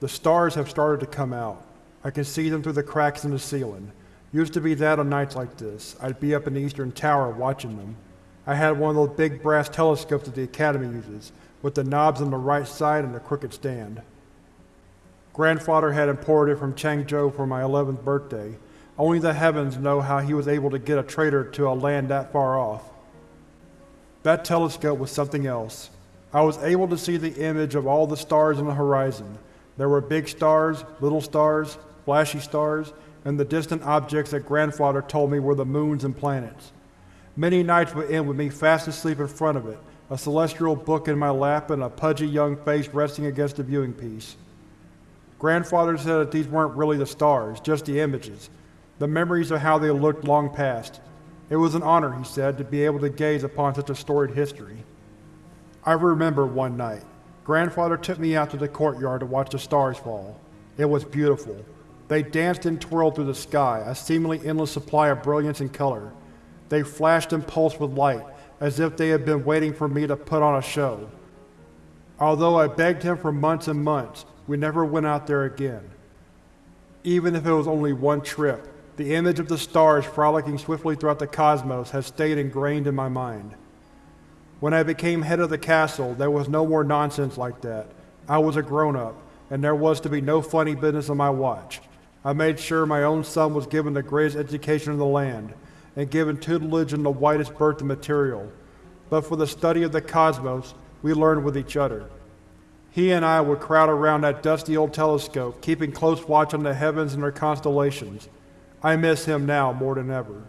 The stars have started to come out. I can see them through the cracks in the ceiling. Used to be that on nights like this. I'd be up in the eastern tower watching them. I had one of those big brass telescopes that the Academy uses, with the knobs on the right side and the crooked stand. Grandfather had imported it from Changzhou for my 11th birthday. Only the heavens know how he was able to get a trader to a land that far off. That telescope was something else. I was able to see the image of all the stars on the horizon. There were big stars, little stars, flashy stars, and the distant objects that grandfather told me were the moons and planets. Many nights would end with me fast asleep in front of it, a celestial book in my lap and a pudgy young face resting against the viewing piece. Grandfather said that these weren't really the stars, just the images, the memories of how they looked long past. It was an honor, he said, to be able to gaze upon such a storied history. I remember one night. Grandfather took me out to the courtyard to watch the stars fall. It was beautiful. They danced and twirled through the sky, a seemingly endless supply of brilliance and color. They flashed and pulsed with light, as if they had been waiting for me to put on a show. Although I begged him for months and months, we never went out there again. Even if it was only one trip, the image of the stars frolicking swiftly throughout the cosmos has stayed ingrained in my mind. When I became head of the castle, there was no more nonsense like that. I was a grown-up, and there was to be no funny business on my watch. I made sure my own son was given the greatest education in the land, and given tutelage in the widest berth of material. But for the study of the cosmos, we learned with each other. He and I would crowd around that dusty old telescope, keeping close watch on the heavens and their constellations. I miss him now more than ever.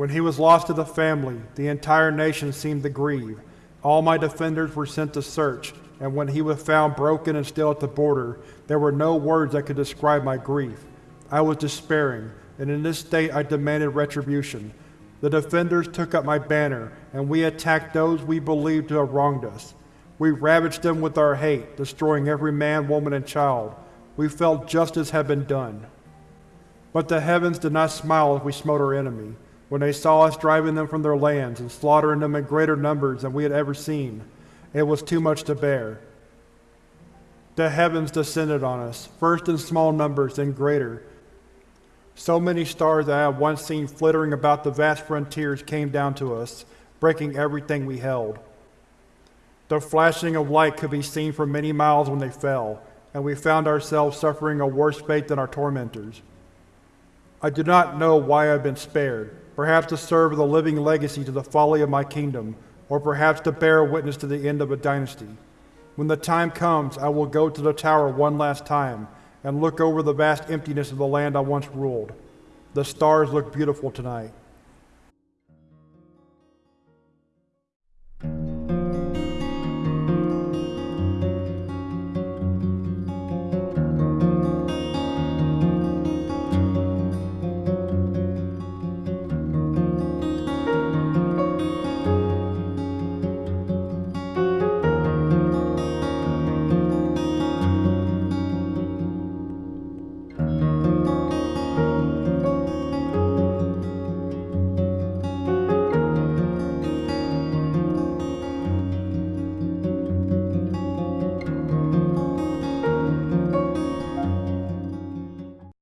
When he was lost to the family, the entire nation seemed to grieve. All my defenders were sent to search, and when he was found broken and still at the border, there were no words that could describe my grief. I was despairing, and in this state I demanded retribution. The defenders took up my banner, and we attacked those we believed to have wronged us. We ravaged them with our hate, destroying every man, woman, and child. We felt justice had been done. But the heavens did not smile as we smote our enemy, when they saw us driving them from their lands and slaughtering them in greater numbers than we had ever seen. It was too much to bear. The heavens descended on us, first in small numbers, then greater. So many stars that I had once seen flittering about the vast frontiers came down to us, breaking everything we held. The flashing of light could be seen for many miles when they fell, and we found ourselves suffering a worse fate than our tormentors. I do not know why I have been spared, perhaps to serve as a living legacy to the folly of my kingdom, or perhaps to bear witness to the end of a dynasty. When the time comes, I will go to the tower one last time and look over the vast emptiness of the land I once ruled. The stars look beautiful tonight.